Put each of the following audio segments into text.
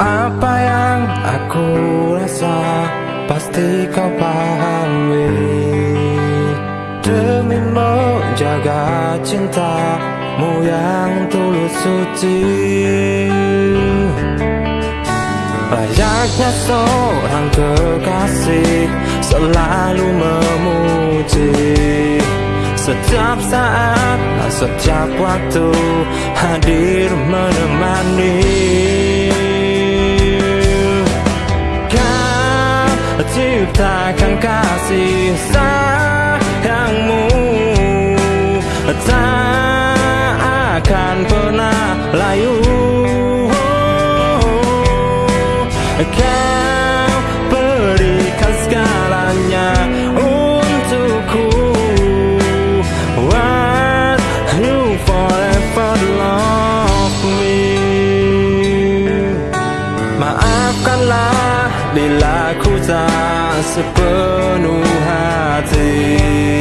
Apa yang aku rasa pasti kau pahami. Demi menjaga cintamu yang tulus suci. Layaknya seorang kekasih selalu memuji Setiap saat, setiap waktu hadir menemani. Kau ciptakan kasih sayangmu. Tak akan pernah layu. Kau Maafkanlah bila ku tak sepenuh hati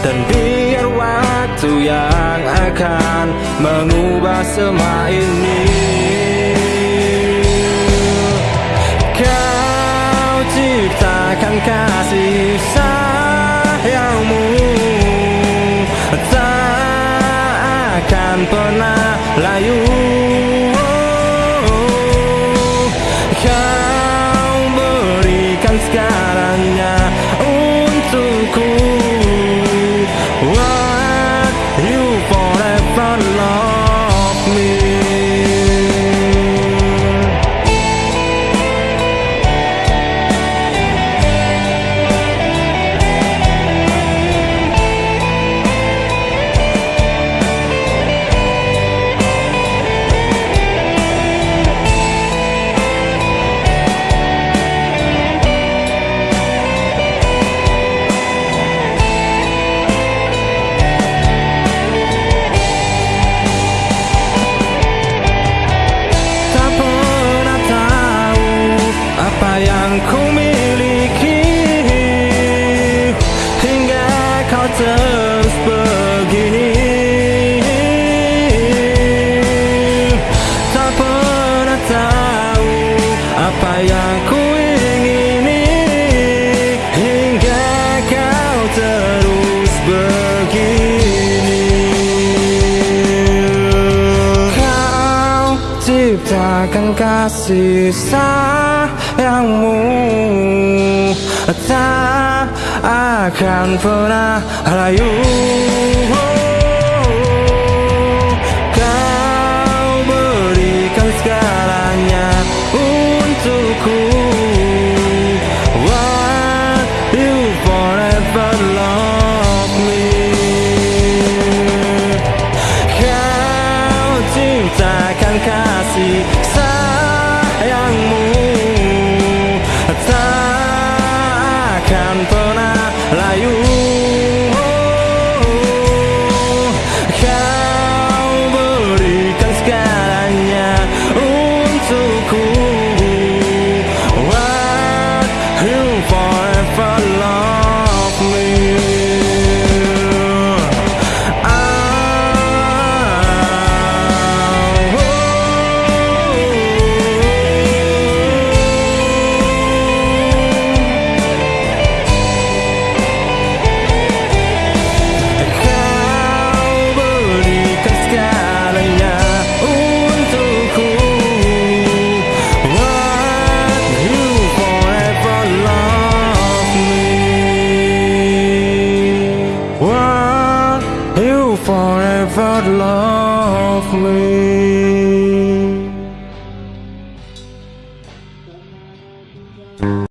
Dan biar waktu yang akan mengubah semua ini Kau ciptakan kasih sayangmu Tak akan pernah layu apa yang ku miliki? Hingga kau terus kasih sayangmu. Tak akan pernah layu Kau berikan segalanya untukku. What you forever love me. Kau ciptakan kasih layu ever lovely.